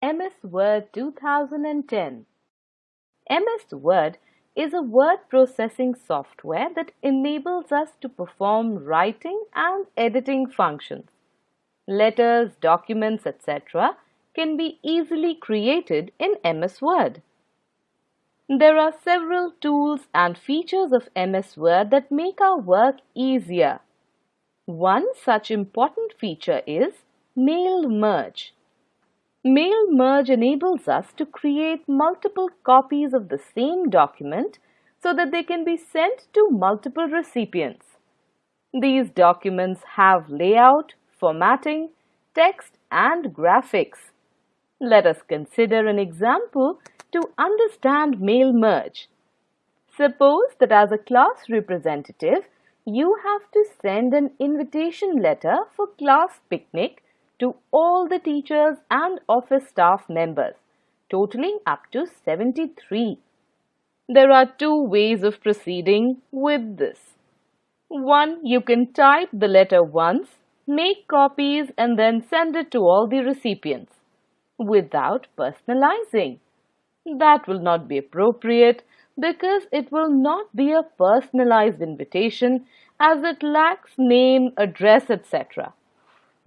MS Word 2010 MS Word is a word processing software that enables us to perform writing and editing functions. Letters, documents, etc. can be easily created in MS Word. There are several tools and features of MS Word that make our work easier. One such important feature is Mail Merge. Mail Merge enables us to create multiple copies of the same document so that they can be sent to multiple recipients. These documents have layout, formatting, text and graphics. Let us consider an example to understand mail merge. Suppose that as a class representative, you have to send an invitation letter for class picnic to all the teachers and office staff members, totaling up to 73. There are two ways of proceeding with this. One, you can type the letter once, make copies and then send it to all the recipients without personalizing. That will not be appropriate because it will not be a personalized invitation as it lacks name, address, etc.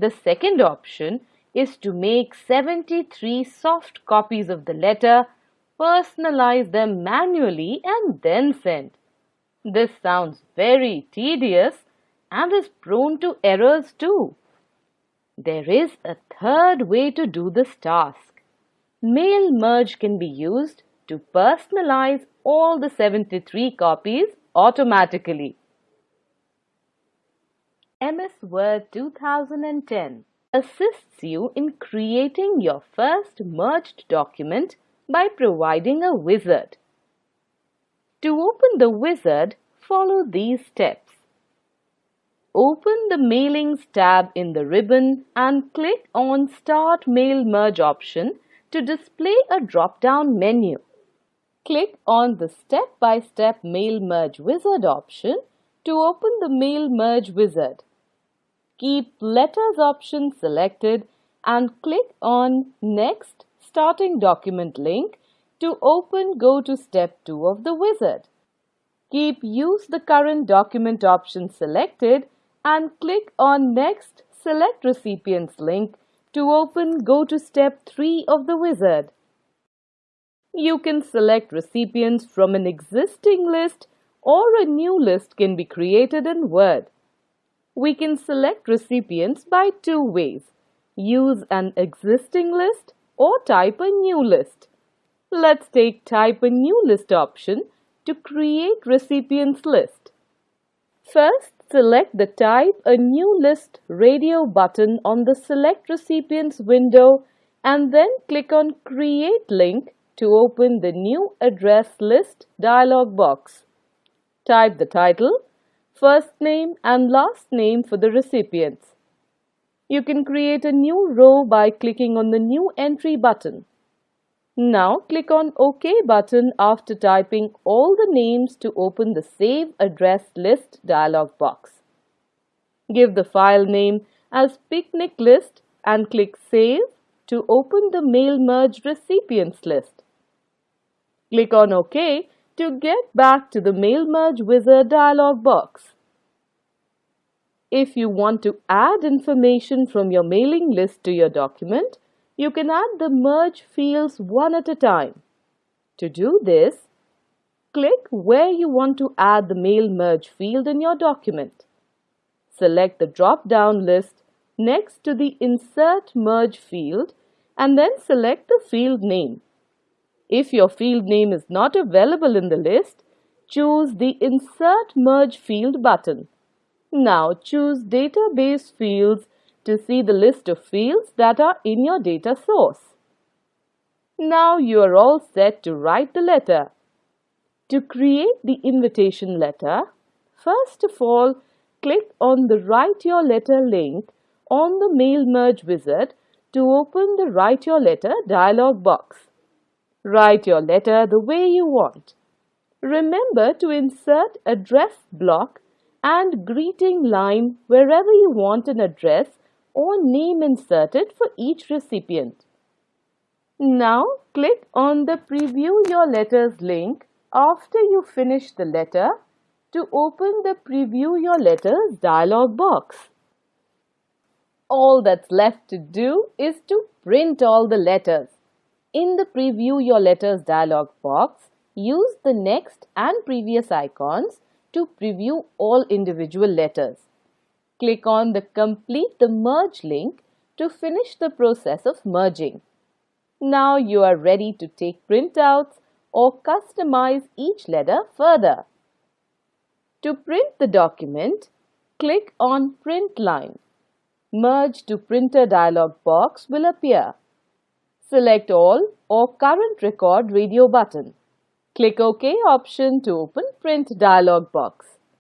The second option is to make 73 soft copies of the letter, personalize them manually and then send. This sounds very tedious and is prone to errors too. There is a third way to do this task. Mail merge can be used to personalize all the 73 copies automatically. MS Word 2010 assists you in creating your first merged document by providing a wizard. To open the wizard, follow these steps. Open the Mailings tab in the ribbon and click on Start Mail Merge option to display a drop-down menu. Click on the Step-by-Step -step Mail Merge Wizard option to open the Mail Merge Wizard keep Letters option selected and click on Next Starting Document link to open Go to Step 2 of the wizard. Keep Use the current document option selected and click on Next Select Recipients link to open Go to Step 3 of the wizard. You can select recipients from an existing list or a new list can be created in Word. We can select recipients by two ways. Use an existing list or type a new list. Let's take type a new list option to create recipients list. First, select the type a new list radio button on the select recipients window and then click on create link to open the new address list dialog box. Type the title first name and last name for the recipients. You can create a new row by clicking on the New Entry button. Now click on OK button after typing all the names to open the Save Address List dialog box. Give the file name as Picnic List and click Save to open the Mail Merge Recipients list. Click on OK to get back to the Mail Merge Wizard dialog box. If you want to add information from your mailing list to your document, you can add the merge fields one at a time. To do this, click where you want to add the mail merge field in your document. Select the drop-down list next to the Insert Merge field and then select the field name. If your field name is not available in the list, choose the Insert Merge Field button. Now choose Database Fields to see the list of fields that are in your data source. Now you are all set to write the letter. To create the invitation letter, first of all, click on the Write Your Letter link on the Mail Merge wizard to open the Write Your Letter dialog box. Write your letter the way you want. Remember to insert address block and greeting line wherever you want an address or name inserted for each recipient. Now click on the Preview Your Letters link after you finish the letter to open the Preview Your Letters dialog box. All that's left to do is to print all the letters. In the Preview Your Letters dialog box, use the next and previous icons to preview all individual letters. Click on the Complete the Merge link to finish the process of merging. Now you are ready to take printouts or customize each letter further. To print the document, click on Print Line. Merge to Printer dialog box will appear. Select All or Current Record radio button. Click OK option to open Print dialog box.